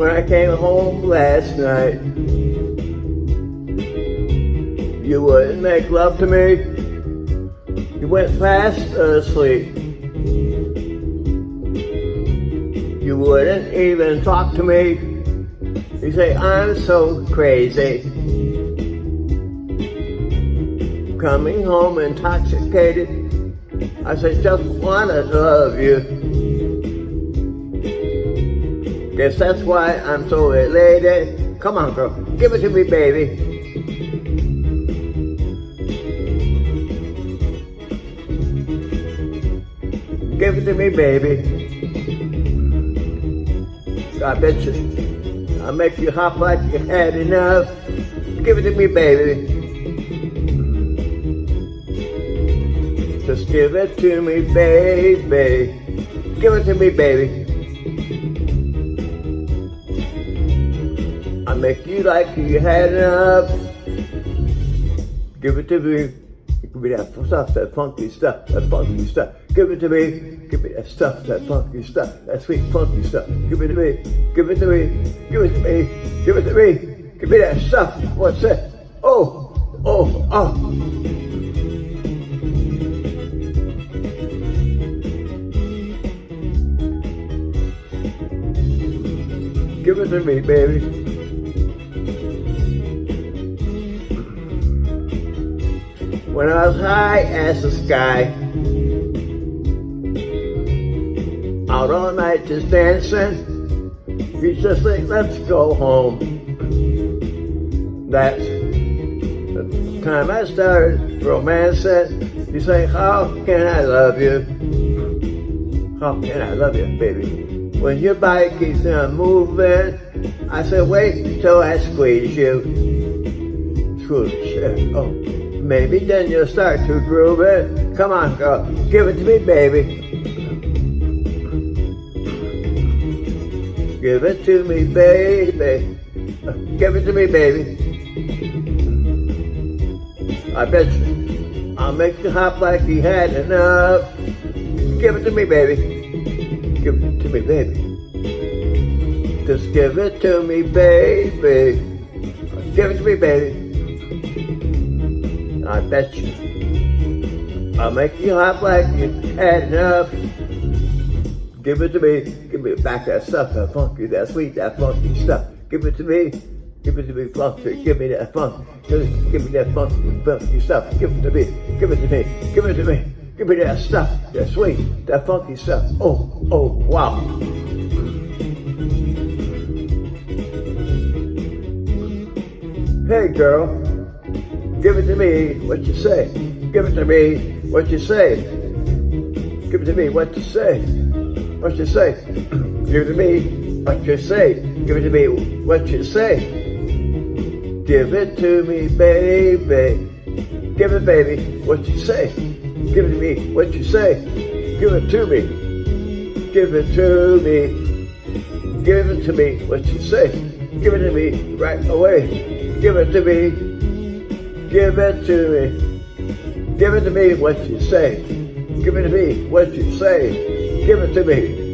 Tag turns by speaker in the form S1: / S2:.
S1: I came home last night, you wouldn't make love to me. You went fast asleep. You wouldn't even talk to me. You say, I'm so crazy. Coming home intoxicated. I said, just wanna love you. Guess that's why I'm so elated. Come on, girl, give it to me, baby. Give it to me, baby. I bet you. I'll make you hop like you had enough. Give it to me, baby. Just give it to me, baby. Give it to me, baby. I make you like you had enough. Give it to me. Give me that stuff, that funky stuff, that funky stuff. Give it to me. Give me that stuff, that funky stuff, that sweet funky stuff. Give it to me. Give it to me. Give it to me. Give it to me. Give me that stuff. What's that? Oh, oh, oh. Give it to me, baby. When I was high as the sky, out all night just dancing, you just think, let's go home. That's the time I started romancing. You say, how can I love you? How can I love you, baby? When your body keeps on moving, I said, wait till I squeeze you. Squeeze you. Oh, maybe then you'll start to groove it. Come on, girl, give it to me, baby. Give it to me, baby. Give it to me, baby. I bet you. I'll make you hop like you had enough. Give it to me, baby. Give it to me, baby. Just give it to me, baby. Give it to me, baby. I bet you. I'll make you hop like you had enough. Give it to me. Give me back that stuff, that funky, that sweet, that funky stuff. Give it to me. Give it to me, funky. Give me that funk. Give, give me that funky, funky stuff. Give it to me. Give it to me. Give it to me. Give me that stuff, that sweet, that funky stuff. Oh, oh, wow. Hey girl, give it to me, what you say. Give it to me, what you say. Give it to me, what you say. What you say. Give it to me, what you say. Give it to me, what you say. Give it to me, baby. Give it, baby, what you say. Give it to me, what you say. Give it to me. Give it to me. Give it to me, what you say. Give it to me right away. Give it to me. Give it to me. Give it to me, what you say. Give it to me, what you say. Give it to me.